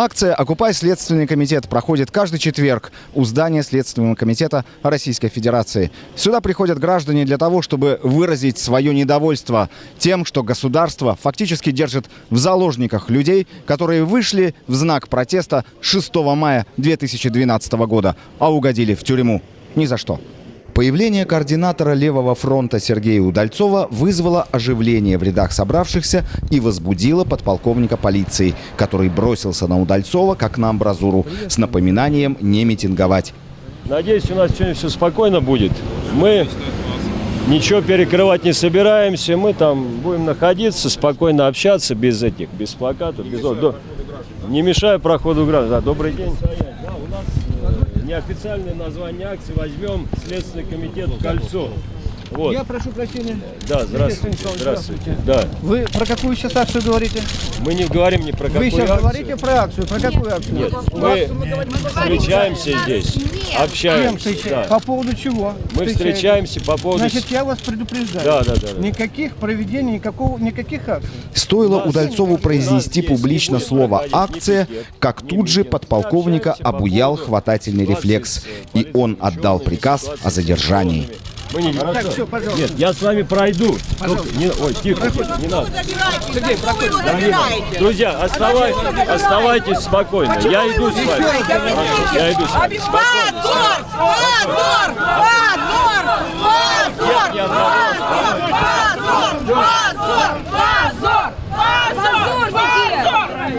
Акция «Окупай Следственный комитет» проходит каждый четверг у здания Следственного комитета Российской Федерации. Сюда приходят граждане для того, чтобы выразить свое недовольство тем, что государство фактически держит в заложниках людей, которые вышли в знак протеста 6 мая 2012 года, а угодили в тюрьму. Ни за что. Появление координатора левого фронта Сергея Удальцова вызвало оживление в рядах собравшихся и возбудило подполковника полиции, который бросился на Удальцова как на амбразуру с напоминанием не митинговать. Надеюсь, у нас сегодня все спокойно будет. Мы ничего перекрывать не собираемся. Мы там будем находиться, спокойно общаться, без этих, без плакатов. Без... Не мешая проходу граждан. Да, добрый день. Неофициальное название акции. Возьмем Следственный комитет «Кольцо». Вот. Я прошу прощения. Да, здравствуйте. Станислав, Здравствуйте. Да. Вы про какую сейчас акцию говорите? Мы не говорим ни про какую Вы сейчас акцию. говорите про акцию. Про какую акцию? Нет, мы встречаемся здесь, Кем общаемся. да. По поводу чего? Мы встречаемся по поводу... Значит, я вас предупреждаю. Да, да, да, да. Никаких проведений, никакого, никаких акций. Стоило Удальцову произнести публично слово «акция», как тут же подполковника обуял хватательный рефлекс, и он отдал приказ о задержании. Мы не... Так, все, пожалуйста. Нет, я с вами пройду. Только не... Ой, тихо, тихо, не надо. Дорогие мои, Друзья, оставай... оставайтесь спокойно. Я иду с вами. Я иду с вами. Позор! Позор! Позор! Позор! Позор! Позор! Позор! Позорники!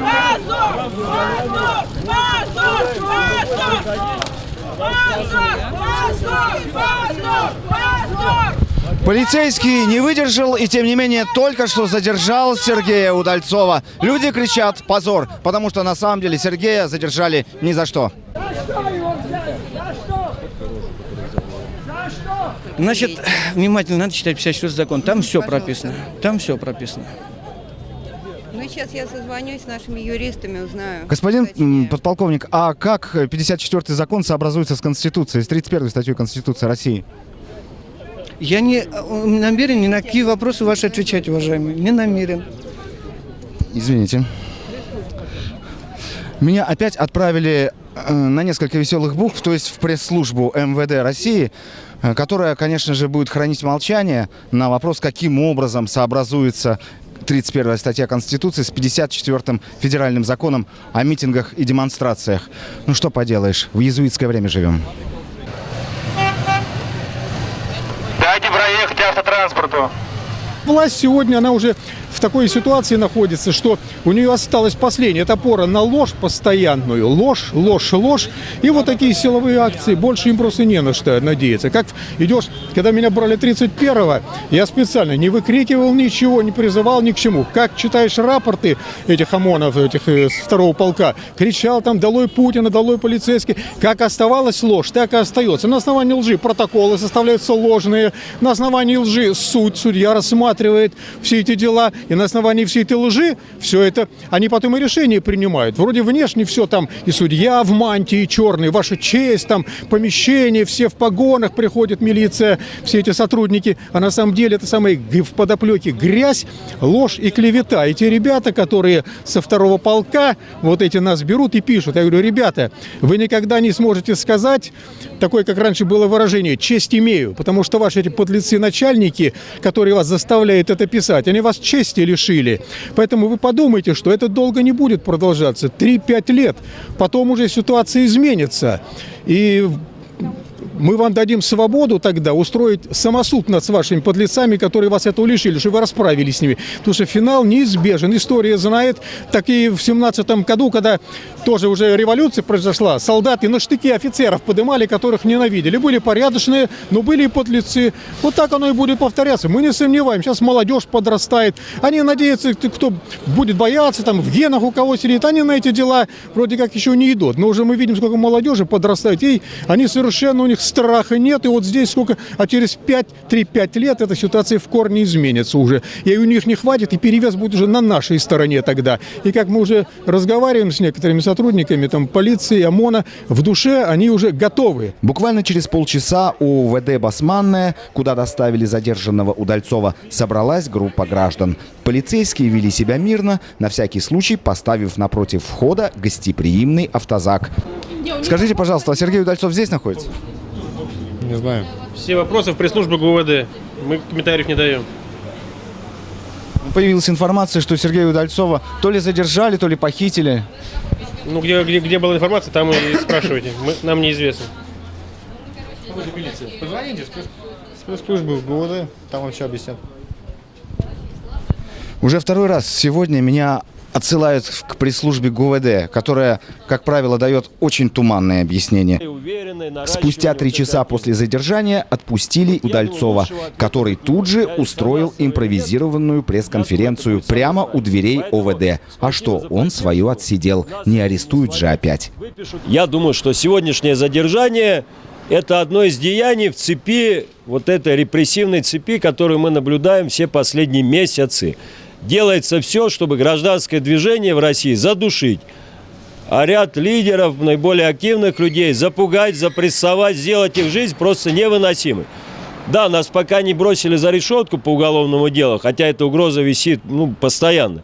Позор! Позор! Позор! Позор! Позор! Позор! Позор! Полицейский не выдержал и, тем не менее, только что задержал Сергея Удальцова. Люди кричат «позор», потому что на самом деле Сергея задержали ни за что. Значит, внимательно надо читать 54 закон. Там все прописано. Там все прописано. Ну, сейчас я созвонюсь с нашими юристами, узнаю. Господин точнее. подполковник, а как 54-й закон сообразуется с Конституцией, с 31-й статьей Конституции России? Я не э, намерен ни на какие вопросы ваши отвечать, уважаемый. Не намерен. Извините. Меня опять отправили э, на несколько веселых букв, то есть в пресс-службу МВД России, э, которая, конечно же, будет хранить молчание на вопрос, каким образом сообразуется 31 статья Конституции с 54-м федеральным законом о митингах и демонстрациях. Ну что поделаешь, в иезуитское время живем. Власть сегодня, она уже в такой ситуации находится, что у нее осталась последняя это опора на ложь постоянную. Ложь, ложь, ложь. И вот такие силовые акции. Больше им просто не на что надеяться. Как идешь, когда меня брали 31-го, я специально не выкрикивал ничего, не призывал ни к чему. Как читаешь рапорты этих ОМОНов, этих э, второго полка, кричал там «Долой Путина, долой полицейский». Как оставалась ложь, так и остается. На основании лжи протоколы составляются ложные. На основании лжи суд, судья рассматривает все эти дела. И на основании всей этой лжи все это, они потом и решения принимают. Вроде внешне все там, и судья в мантии черной, ваша честь, там помещение, все в погонах, приходит милиция, все эти сотрудники. А на самом деле это самое г- в подоплеке грязь, ложь и клевета. И те ребята, которые со второго полка, вот эти нас берут и пишут. Я говорю, ребята, вы никогда не сможете сказать, такое, как раньше было выражение, честь имею, потому что ваши эти подлецы-начальники, которые вас заставляют это писать, они вас чести лишили. Поэтому вы подумайте, что это долго не будет продолжаться. 3-5 лет. Потом уже ситуация изменится. И мы вам дадим свободу тогда устроить самосуд над вашими подлецами, которые вас этого лишили, чтобы вы расправились с ними. Потому что финал неизбежен. История знает. Так и в семнадцатом году, когда тоже уже революция произошла, солдаты на штыки офицеров подымали, которых ненавидели. Были порядочные, но были и подлецы. Вот так оно и будет повторяться. Мы не сомневаем. Сейчас молодежь подрастает. Они надеются, кто будет бояться, там в генах у кого сидит. Они на эти дела вроде как еще не идут. Но уже мы видим, сколько молодежи подрастает. И они совершенно у них страха нет, и вот здесь сколько, а через 5, 3-5 лет эта ситуация в корне изменится уже. И у них не хватит, и перевес будет уже на нашей стороне тогда. И как мы уже разговариваем с некоторыми сотрудниками там, полиции, ОМОНа, в душе они уже готовы. Буквально через полчаса у УВД Басманная, куда доставили задержанного Удальцова, собралась группа граждан. Полицейские вели себя мирно, на всякий случай поставив напротив входа гостеприимный автозак. Скажите, пожалуйста, а Сергей Удальцов здесь находится? Не знаю. Все вопросы в пресс-службу ГУВД. Мы комментариев не даем. Появилась информация, что Сергея Удальцова то ли задержали, то ли похитили. Ну, где, где, где была информация, там и спрашивайте. Мы, нам неизвестно. Позвоните в пресс-службу в ГУВД, там вам все объяснят. Уже второй раз сегодня меня отсылают к пресс-службе ГУВД, которая, как правило, дает очень туманные объяснения. Спустя три часа после задержания отпустили Удальцова, который тут же устроил импровизированную пресс-конференцию прямо у дверей ОВД. А что, он свою отсидел, не арестуют же опять. Я думаю, что сегодняшнее задержание – это одно из деяний в цепи, вот этой репрессивной цепи, которую мы наблюдаем все последние месяцы. Делается все, чтобы гражданское движение в России задушить. А ряд лидеров, наиболее активных людей запугать, запрессовать, сделать их жизнь просто невыносимой. Да, нас пока не бросили за решетку по уголовному делу, хотя эта угроза висит ну, постоянно.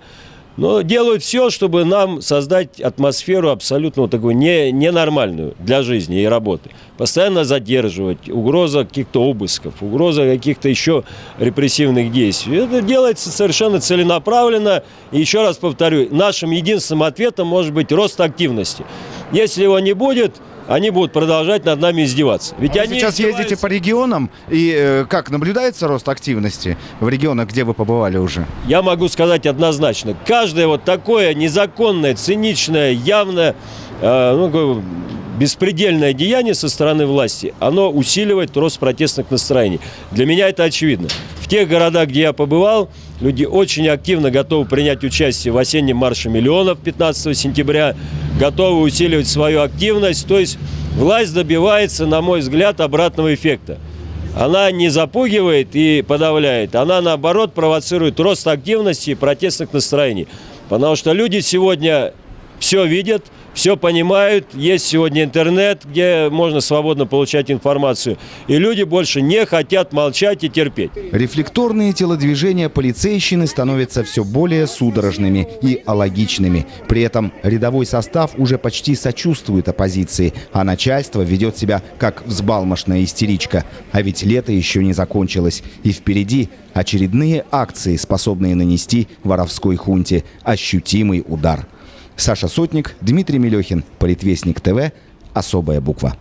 Но делают все, чтобы нам создать атмосферу абсолютно вот такую не, ненормальную для жизни и работы. Постоянно задерживать, угроза каких-то обысков, угроза каких-то еще репрессивных действий. Это делается совершенно целенаправленно. И еще раз повторю, нашим единственным ответом может быть рост активности. Если его не будет, они будут продолжать над нами издеваться. Ведь Вы они сейчас ездите издеваются- по регионам, и э, как, наблюдается рост активности в регионах, где вы побывали уже? Я могу сказать однозначно, каждое вот такое незаконное, циничное, явно э, ну, беспредельное деяние со стороны власти, оно усиливает рост протестных настроений. Для меня это очевидно. В тех городах, где я побывал, люди очень активно готовы принять участие в осеннем марше миллионов 15 сентября, готовы усиливать свою активность. То есть власть добивается, на мой взгляд, обратного эффекта. Она не запугивает и подавляет, она наоборот провоцирует рост активности и протестных настроений. Потому что люди сегодня все видят, все понимают, есть сегодня интернет, где можно свободно получать информацию. И люди больше не хотят молчать и терпеть. Рефлекторные телодвижения полицейщины становятся все более судорожными и алогичными. При этом рядовой состав уже почти сочувствует оппозиции, а начальство ведет себя как взбалмошная истеричка. А ведь лето еще не закончилось, и впереди очередные акции, способные нанести воровской хунте ощутимый удар. Саша Сотник, Дмитрий Мелехин, Политвестник ТВ, «Особая буква».